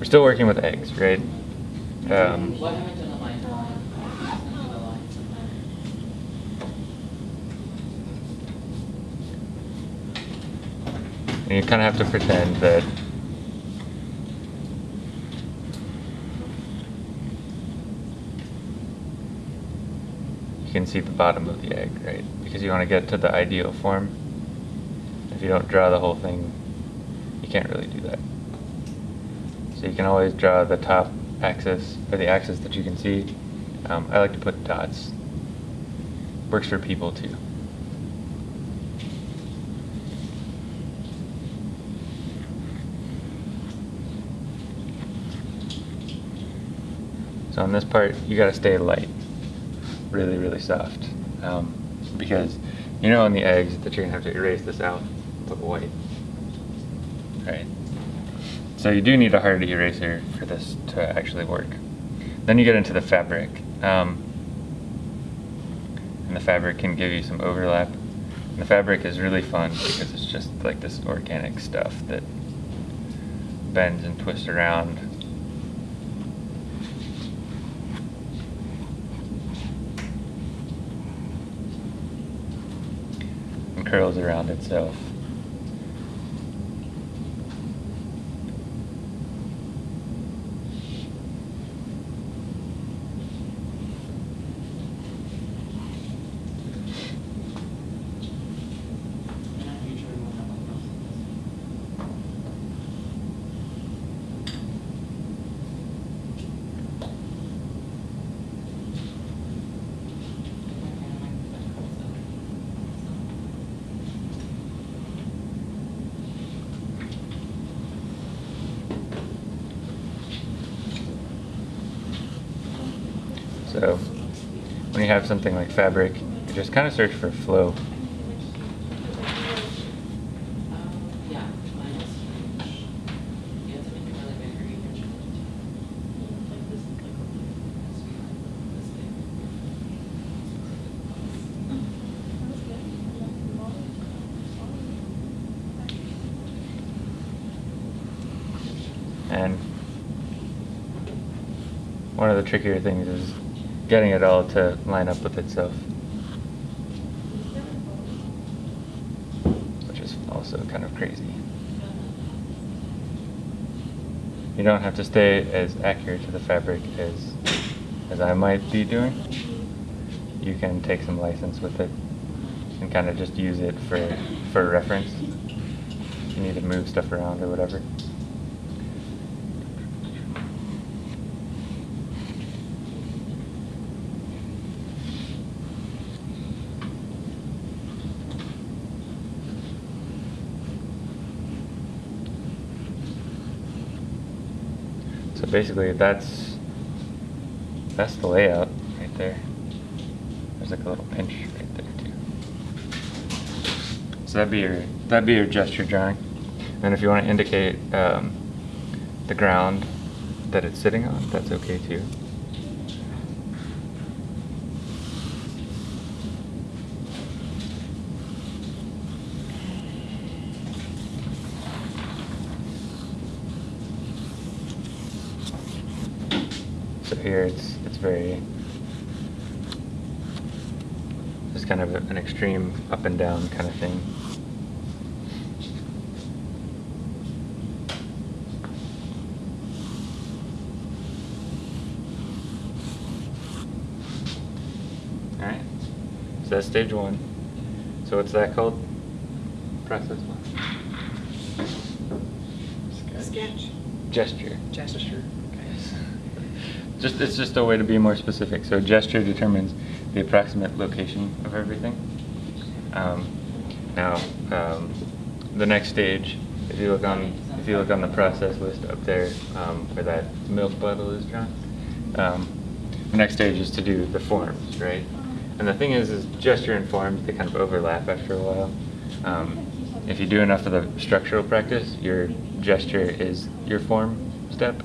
we're still working with eggs, right? Um, and you kind of have to pretend that you can see the bottom of the egg, right? Because you want to get to the ideal form. If you don't draw the whole thing, you can't really do that. So you can always draw the top axis, or the axis that you can see. Um, I like to put dots. Works for people too. So on this part, you gotta stay light, really, really soft, um, because you know on the eggs that you're gonna have to erase this out, put white. Right. So you do need a hard eraser for this to actually work. Then you get into the fabric, um, and the fabric can give you some overlap. And the fabric is really fun because it's just like this organic stuff that bends and twists around and curls around itself. So when you have something like fabric, you just kind of search for flow. And one of the trickier things is getting it all to line up with itself. Which is also kind of crazy. You don't have to stay as accurate to the fabric as as I might be doing. You can take some license with it and kind of just use it for for reference. You need to move stuff around or whatever. Basically, that's that's the layout right there. There's like a little pinch right there too. So that'd be your that'd be your gesture drawing. And if you want to indicate um, the ground that it's sitting on, that's okay too. Here it's it's very just kind of an extreme up and down kind of thing. All right. So that's stage one. So what's that called? Process one. Sketch. Gesture. Gesture. Just it's just a way to be more specific. So gesture determines the approximate location of everything. Um, now, um, the next stage, if you look on if you look on the process list up there, um, where that milk bottle is drawn, um, the next stage is to do the forms, right? And the thing is, is gesture and forms they kind of overlap after a while. Um, if you do enough of the structural practice, your gesture is your form step.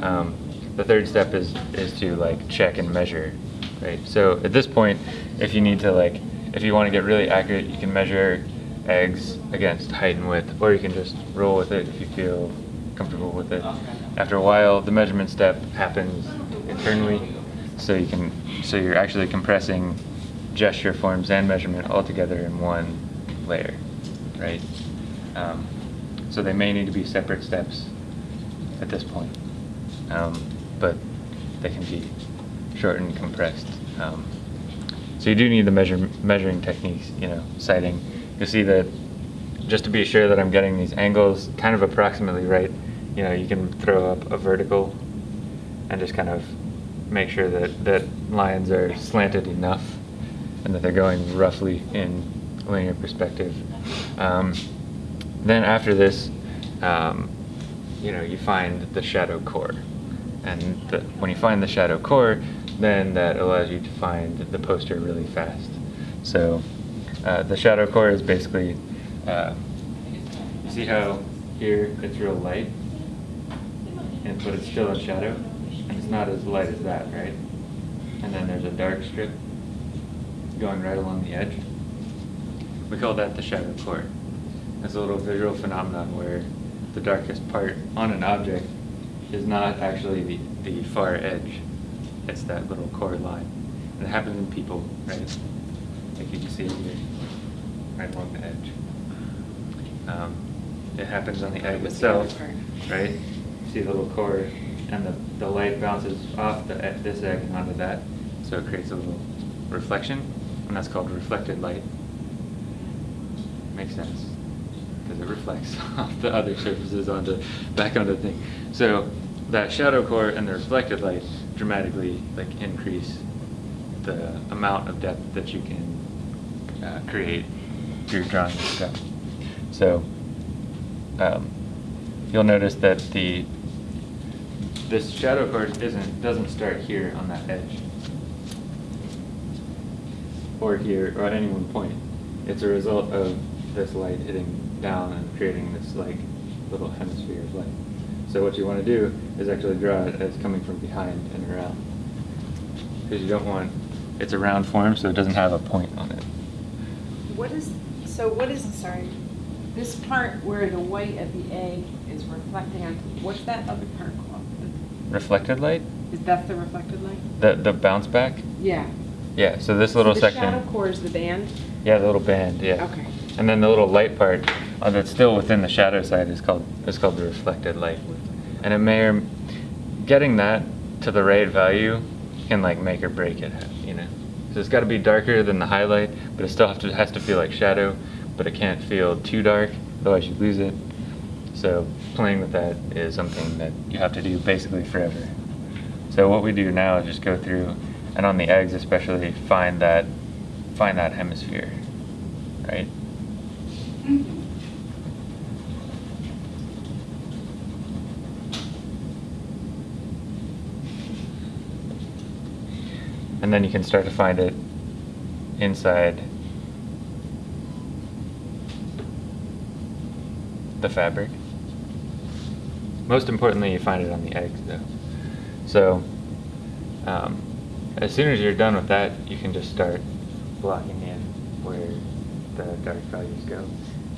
Um, the third step is is to like check and measure, right? So at this point, if you need to like, if you want to get really accurate, you can measure eggs against height and width, or you can just roll with it if you feel comfortable with it. After a while, the measurement step happens internally, so you can, so you're actually compressing gesture forms and measurement all together in one layer, right? Um, so they may need to be separate steps at this point, um, but they can be shortened compressed. Um, so you do need the measure, measuring techniques, you know, sighting. You'll see that just to be sure that I'm getting these angles kind of approximately right, you know, you can throw up a vertical and just kind of make sure that, that lines are slanted enough and that they're going roughly in linear perspective. Um, then after this, um, you know, you find the shadow core. And the, when you find the shadow core, then that allows you to find the poster really fast. So uh, the shadow core is basically, uh, you see how here it's real light, and but it's still in shadow, and it's not as light as that, right? And then there's a dark strip going right along the edge. We call that the shadow core. It's a little visual phenomenon where the darkest part on an object is not actually the, the far edge. It's that little core line. And it happens in people, right? Like you can see here, right along the edge. Um, it happens on the egg What's the other itself, right? See the little core, and the, the light bounces off the, this egg and onto that, so it creates a little reflection, and that's called reflected light. Makes sense, because it reflects off the other surfaces onto, back onto the thing. So that shadow core and the reflected light dramatically like increase the amount of depth that you can uh, create through drawing this stuff. So um, you'll notice that the this shadow core isn't doesn't start here on that edge or here or at any one point. It's a result of this light hitting down and creating this like little hemisphere of light. So what you want to do is actually draw it as coming from behind and around. Because you don't want, it's a round form so it doesn't have a point on it. What is, so what is, sorry, this part where the white of the egg is reflecting on, what's that other part called? Reflected light? Is that the reflected light? The, the bounce back? Yeah. Yeah, so this little So section. The shadow core is the band? Yeah, the little band, yeah. Okay. And then the little light part uh, that's still within the shadow side is called is called the reflected light. And it may or getting that to the right value can like make or break it, you know. So it's got to be darker than the highlight, but it still have to has to feel like shadow, but it can't feel too dark, otherwise you lose it. So playing with that is something that you have to do basically forever. So what we do now is just go through, and on the eggs especially, find that find that hemisphere, right? And then you can start to find it inside the fabric. Most importantly, you find it on the eggs though. So, um, as soon as you're done with that, you can just start blocking in where the dark values go.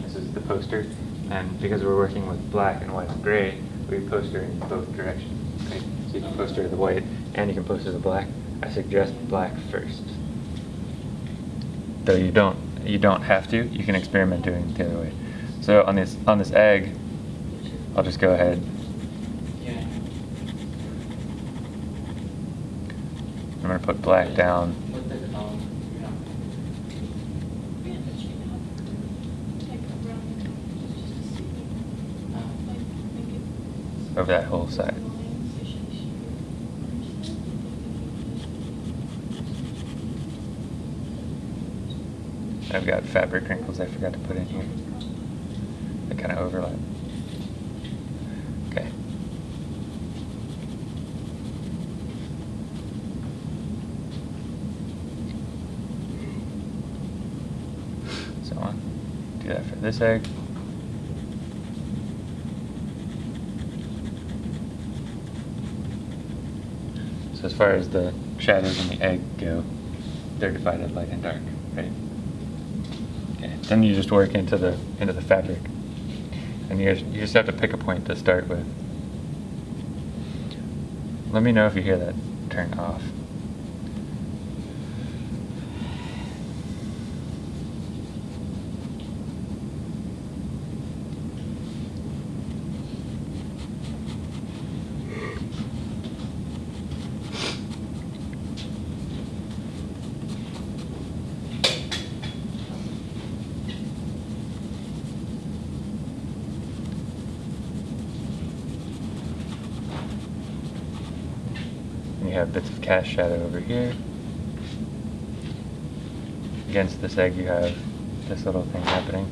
This is the poster, and because we're working with black and white and gray, we poster in both directions. Right? So you can poster the white and you can poster the black. I suggest black first. Though you don't you don't have to. You can experiment doing it the other way. So on this on this egg, I'll just go ahead. Yeah. I'm gonna put black down What the, um, you know. Over that whole side. I've got fabric wrinkles I forgot to put in here. They kind of overlap. Okay. So on. Do that for this egg. far as the shadows and the egg go, they're divided light and dark, right? Okay. Then you just work into the into the fabric, and you you just have to pick a point to start with. Let me know if you hear that turn off. Cast shadow over here. Against this egg you have this little thing happening.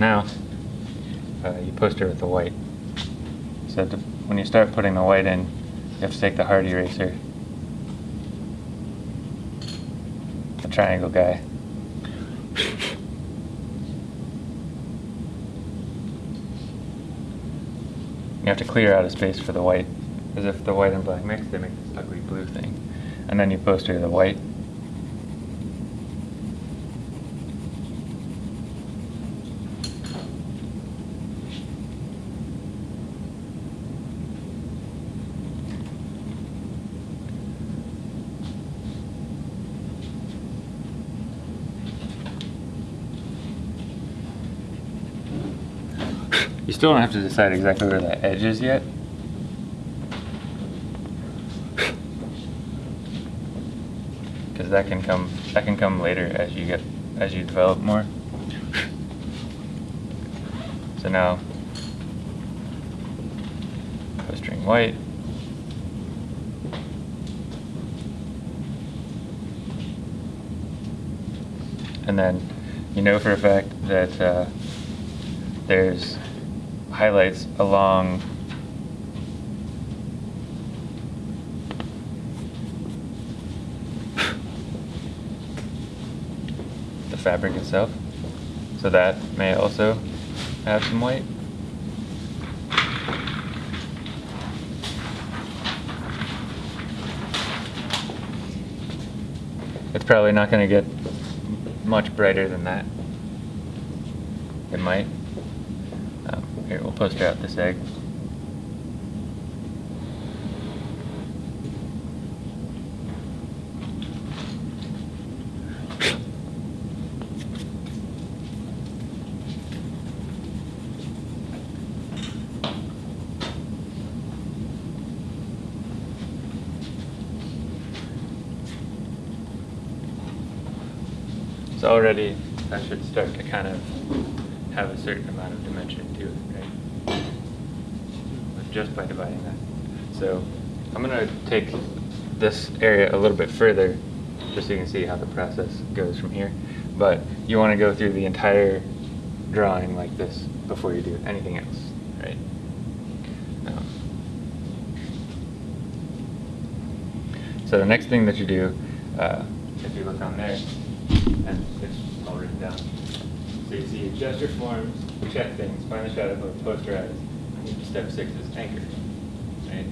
Now, uh, you poster with the white. So to, when you start putting the white in, you have to take the hard eraser, the triangle guy. You have to clear out a space for the white, as if the white and black mix, they make this ugly blue thing. And then you poster the white. Still don't have to decide exactly where that edge is yet. Because that can come that can come later as you get as you develop more. So now postering white. And then you know for a fact that uh, there's highlights along the fabric itself. So that may also have some white. It's probably not going to get much brighter than that. It might. Here, we'll poster out this egg. So already that should start to kind of have a certain amount of dimension to it, Just by dividing that. So I'm gonna take this area a little bit further, just so you can see how the process goes from here. But you wanna go through the entire drawing like this before you do anything else, right? Um, So the next thing that you do, uh, if you look on there, and it's all written down. So you see gesture forms, check things, find the shadow core, posterize. Step six is anchor, right?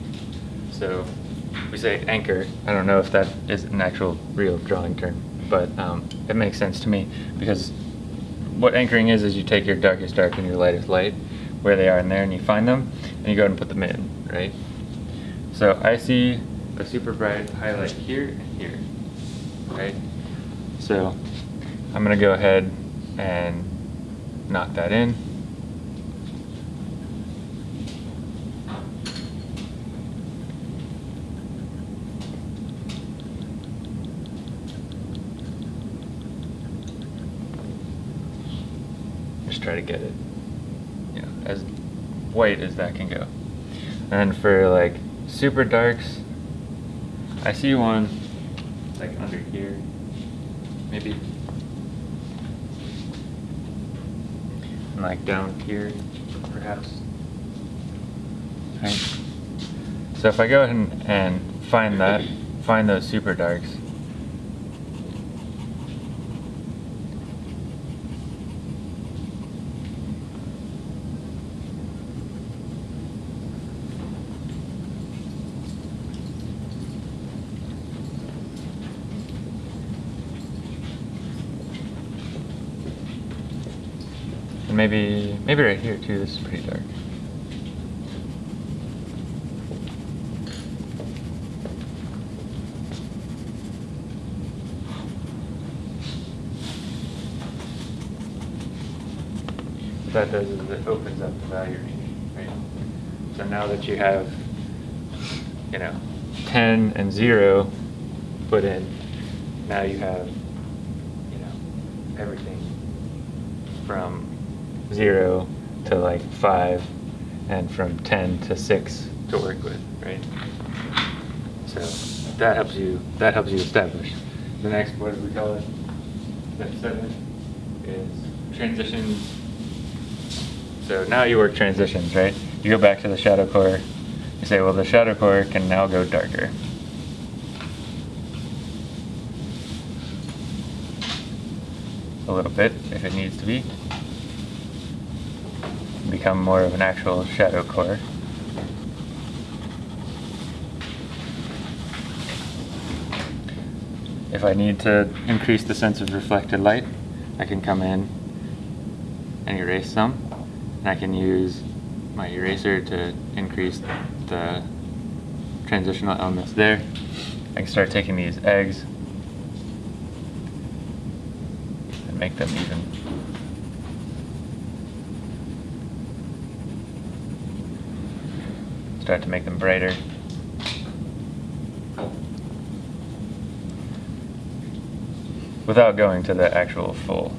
So we say anchor. I don't know if that is an actual real drawing term, but um, it makes sense to me because what anchoring is is you take your darkest dark and your lightest light, where they are in there, and you find them, and you go ahead and put them in, right? So I see a super bright highlight here and here, right? So I'm gonna go ahead and knock that in. Just try to get it, you know, as white as that can go. And for like super darks, I see one like under here, maybe. And like down here, perhaps. Right. So if I go ahead and, and find that, find those super darks. And maybe, maybe right here too, this is pretty dark. What that does is it opens up the value range, right? So now that you have, you know, 10 and 0 put in, now you have, you know, everything from 0 to like 5 and from 10 to 6 to work with, right? So that helps you, that helps you establish. The next, what do we call it? Step 7 is transitions so now you work transitions, right? You go back to the shadow core. You say, well, the shadow core can now go darker. A little bit, if it needs to be. Become more of an actual shadow core. If I need to increase the sense of reflected light, I can come in and erase some. And I can use my eraser to increase the transitional elements there. I can start taking these eggs and make them even. Start to make them brighter. Without going to the actual full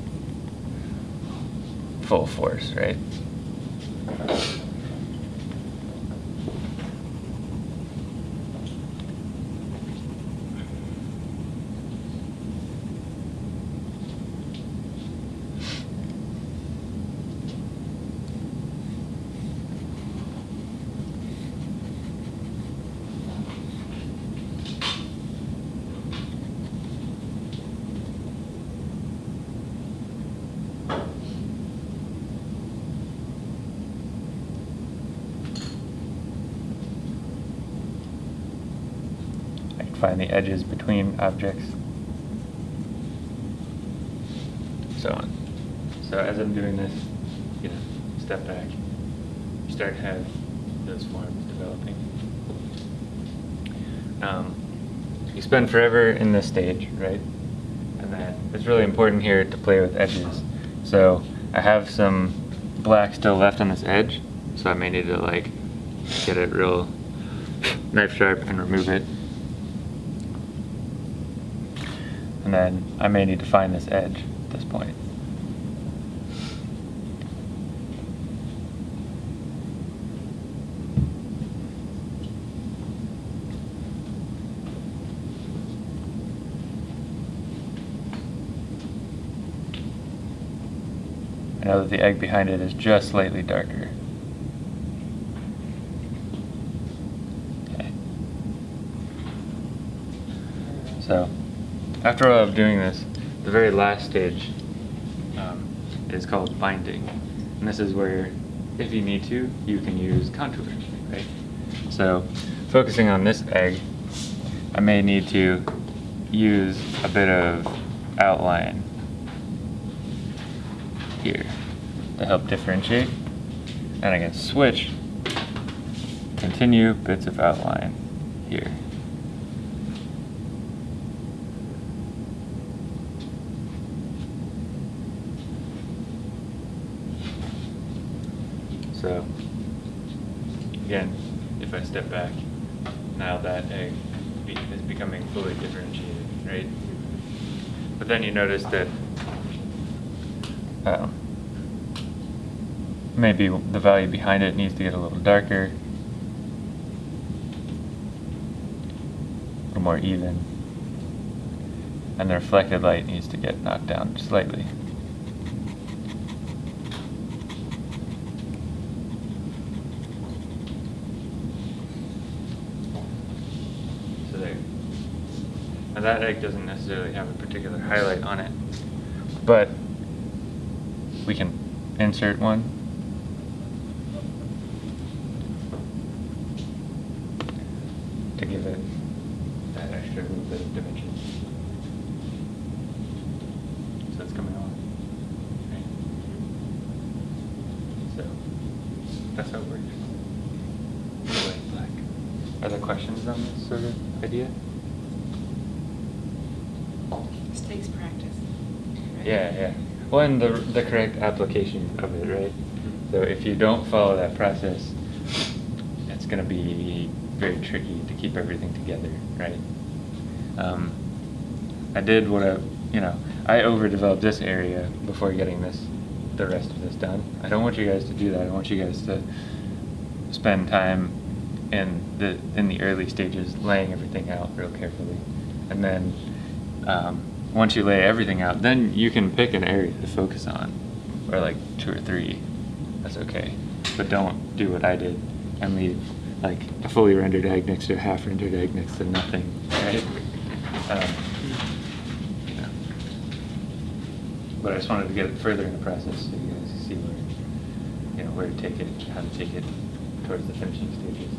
full force, right? I can find the edges between objects. So on. So as I'm doing this, you know, step back, you start to have those forms developing. Um, you spend forever in this stage, right? And then it's really important here to play with edges. So I have some black still left on this edge, so I may need to like get it real knife sharp and remove it. And then I may need to find this edge at this point. I know that the egg behind it is just slightly darker. Okay. So, after all of doing this, the very last stage um, is called binding. And this is where, if you need to, you can use contour, right? So, focusing on this egg, I may need to use a bit of outline here to help differentiate. And I can switch, continue bits of outline here. So, again, if I step back, now that egg be- is becoming fully differentiated, right? But then you notice that um, maybe the value behind it needs to get a little darker, a little more even, and the reflected light needs to get knocked down slightly. that egg doesn't necessarily have a particular highlight on it, but we can insert one. to give it that extra little bit of dimension. So it's coming on. So that's how it works. Anyway, black. Are there questions on this sort of idea? Well, and the, the correct application of it, right? So if you don't follow that process, it's gonna be very tricky to keep everything together, right? Um, I did what I, you know, I overdeveloped this area before getting this, the rest of this done. I don't want you guys to do that. I want you guys to spend time in the in the early stages laying everything out real carefully, and then um, once you lay everything out, then you can pick an area to focus on, or like two or three. That's okay, but don't do what I did and leave like a fully rendered egg next to a half rendered egg next to nothing, right? Um. But I just wanted to get it further in the process so you guys can see where, you know, where to take it, how to take it towards the finishing stages.